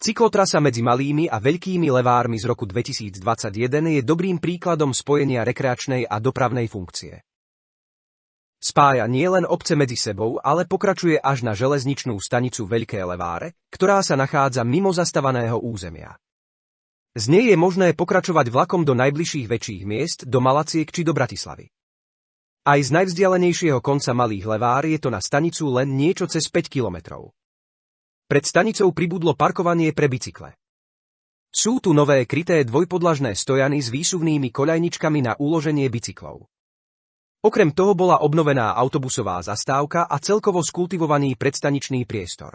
Cyklotrasa medzi malými a veľkými levármi z roku 2021 je dobrým príkladom spojenia rekreačnej a dopravnej funkcie. Spája nielen obce medzi sebou, ale pokračuje až na železničnú stanicu Veľké Leváre, ktorá sa nachádza mimo zastavaného územia. Z nej je možné pokračovať vlakom do najbližších väčších miest, do Malaciek či do Bratislavy. Aj z najvzdialenejšieho konca Malých Levár je to na stanicu len niečo cez 5 kilometrov. Pred stanicou pribudlo parkovanie pre bicykle. Sú tu nové kryté dvojpodlažné stojany s výsuvnými koľajničkami na uloženie bicyklov. Okrem toho bola obnovená autobusová zastávka a celkovo skultivovaný predstaničný priestor.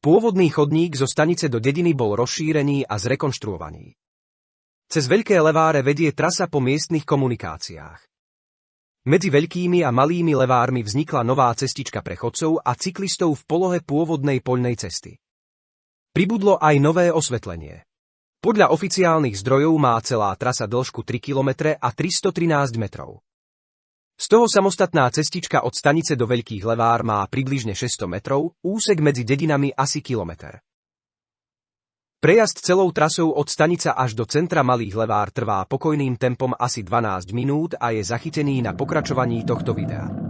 Pôvodný chodník zo stanice do dediny bol rozšírený a zrekonštruovaný. Cez Veľké Leváre vedie trasa po miestnych komunikáciách. Medzi veľkými a malými levármi vznikla nová cestička pre chodcov a cyklistov v polohe pôvodnej poľnej cesty. Pribudlo aj nové osvetlenie. Podľa oficiálnych zdrojov má celá trasa dĺžku 3 km a 313 metrov. Z toho samostatná cestička od stanice do Veľkých Levár má približne 600 metrov, úsek medzi dedinami asi kilometr. Prejazd celou trasou od stanica až do centra Malých Levár trvá pokojným tempom asi 12 minút a je zachytený na pokračovaní tohto videa.